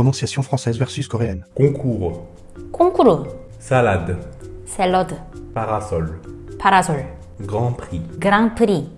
Prononciation française versus coréenne. concours, 콩쿠르, salade, 샐러드, parasol, Parasol. Grand prix, Grand Prix.